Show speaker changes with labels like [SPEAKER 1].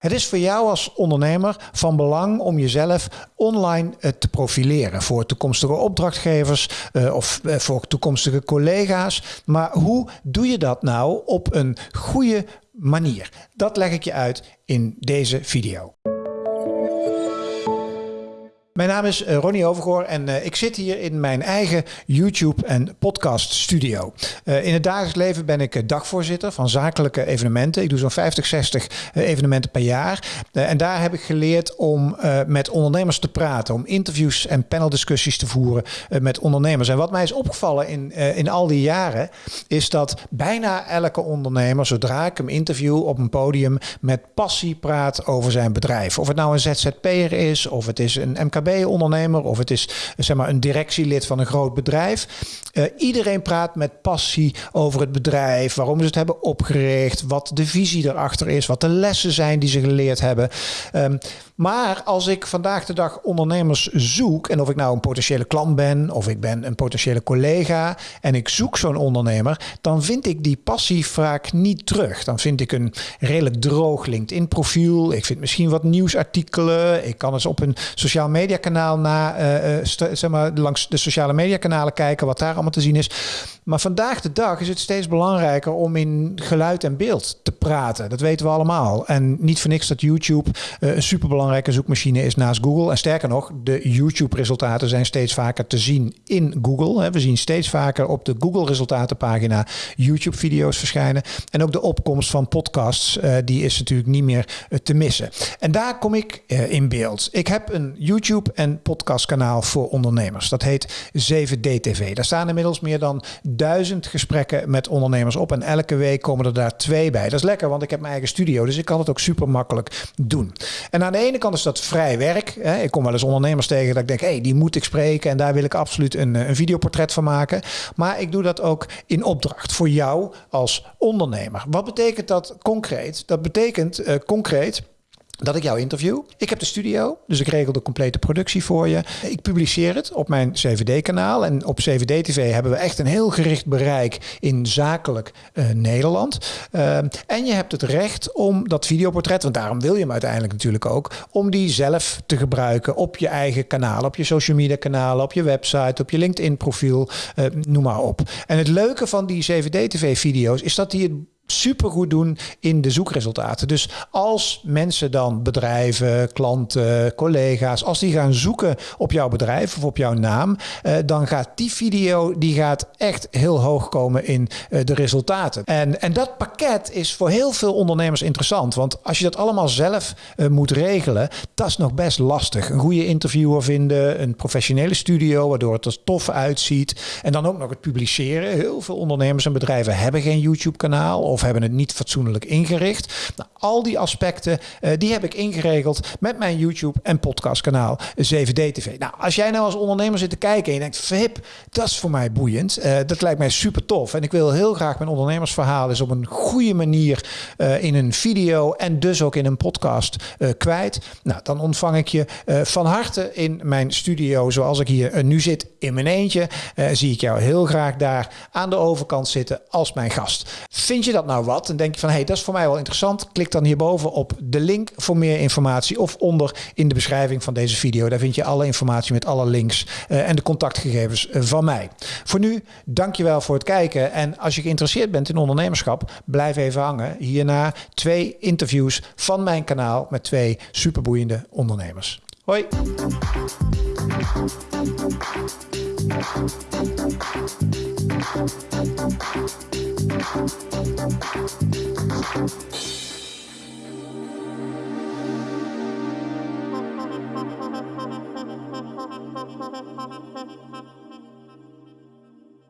[SPEAKER 1] Het is voor jou als ondernemer van belang om jezelf online eh, te profileren voor toekomstige opdrachtgevers eh, of eh, voor toekomstige collega's. Maar hoe doe je dat nou op een goede manier? Dat leg ik je uit in deze video. Mijn naam is eh, Ronnie Overgoor en uh, ik zit hier in mijn eigen YouTube en podcast studio. Uh, in het dagelijks leven ben ik dagvoorzitter van zakelijke evenementen. Ik doe zo'n 50, 60 evenementen per jaar. en daar heb ik geleerd om met ondernemers te praten, om interviews en paneldiscussies te voeren met ondernemers. En wat mij is opgevallen in, in al die jaren, is dat bijna elke ondernemer, zodra ik hem interview op een podium, met passie praat over zijn bedrijf. Of het nou een ZZP'er is, of het is een MKB ondernemer of het is zeg maar, een directielid van een groot bedrijf. Uh, iedereen praat met passie over het bedrijf, waarom ze het hebben opgericht, wat de visie erachter is, wat de lessen zijn die ze geleerd hebben. Um, maar als ik vandaag de dag ondernemers zoek, en of ik nou een potentiële klant ben, of ik ben een potentiële collega, en ik zoek zo'n ondernemer, dan vind ik die passie vaak niet terug. Dan vind ik een redelijk droog LinkedIn-profiel. Ik vind misschien wat nieuwsartikelen. Ik kan eens op een sociaal media kanaal na, uh, zeg maar, langs de sociale media kanalen kijken wat daar allemaal te zien is. Maar vandaag de dag is het steeds belangrijker om in geluid en beeld te praten. Dat weten we allemaal. En niet voor niks dat YouTube uh, een superbelangrijke zoekmachine is naast Google. En sterker nog, de YouTube-resultaten zijn steeds vaker te zien in Google. We zien steeds vaker op de Google-resultatenpagina YouTube-video's verschijnen. En ook de opkomst van podcasts, die is natuurlijk niet meer te missen. En daar kom ik in beeld. Ik heb een YouTube en podcastkanaal voor ondernemers. Dat heet 7D-TV. Daar staan inmiddels meer dan duizend gesprekken met ondernemers op. En elke week komen er daar twee bij. Dat is lekker, want ik heb mijn eigen studio. Dus ik kan het ook super makkelijk doen. En aan de ene kant is dat vrij werk. Ik kom wel eens ondernemers tegen dat ik denk, hé, hey, die moet ik spreken. En daar wil ik absoluut een, een videoportret van maken. Maar ik doe dat ook in opdracht voor jou als ondernemer. Wat betekent dat concreet? Dat betekent uh, concreet dat ik jou interview. Ik heb de studio, dus ik regel de complete productie voor je. Ik publiceer het op mijn CVD-kanaal. En op CVD-TV hebben we echt een heel gericht bereik in zakelijk uh, Nederland. Uh, en je hebt het recht om dat videoportret, want daarom wil je hem uiteindelijk natuurlijk ook, om die zelf te gebruiken op je eigen kanaal, op je social media kanalen, op je website, op je LinkedIn profiel, uh, noem maar op. En het leuke van die CVD-TV-video's is dat die het supergoed doen in de zoekresultaten. Dus als mensen dan, bedrijven, klanten, collega's, als die gaan zoeken op jouw bedrijf of op jouw naam, eh, dan gaat die video die gaat echt heel hoog komen in eh, de resultaten. En, en dat pakket is voor heel veel ondernemers interessant. Want als je dat allemaal zelf uh, moet regelen, dat is nog best lastig. Een goede interviewer vinden, een professionele studio waardoor het er tof uitziet. En dan ook nog het publiceren. Heel veel ondernemers en bedrijven hebben geen YouTube kanaal of of hebben het niet fatsoenlijk ingericht. Nou, al die aspecten uh, die heb ik ingeregeld met mijn YouTube en podcastkanaal 7D TV. Nou, als jij nou als ondernemer zit te kijken en je denkt, verhip, dat is voor mij boeiend. Uh, dat lijkt mij super tof. En ik wil heel graag mijn ondernemersverhaal eens op een goede manier uh, in een video en dus ook in een podcast kwijt. Nou, dan ontvang ik je van harte in mijn studio zoals ik hier nu zit in mijn eentje. zie ik jou heel graag daar aan de overkant zitten als mijn gast. Vind je dat nou wat? En denk je van, hé, hey, dat is voor mij wel interessant. Klik dan hierboven op de link voor meer informatie of onder in de beschrijving van deze video. Daar vind je alle informatie met alle links uh, en de contactgegevens uh, van mij. Voor nu, dankjewel voor het kijken. En als je geïnteresseerd bent in ondernemerschap, blijf even hangen. Hierna twee interviews van mijn kanaal met twee superboeiende ondernemers. Hoi! Thank you.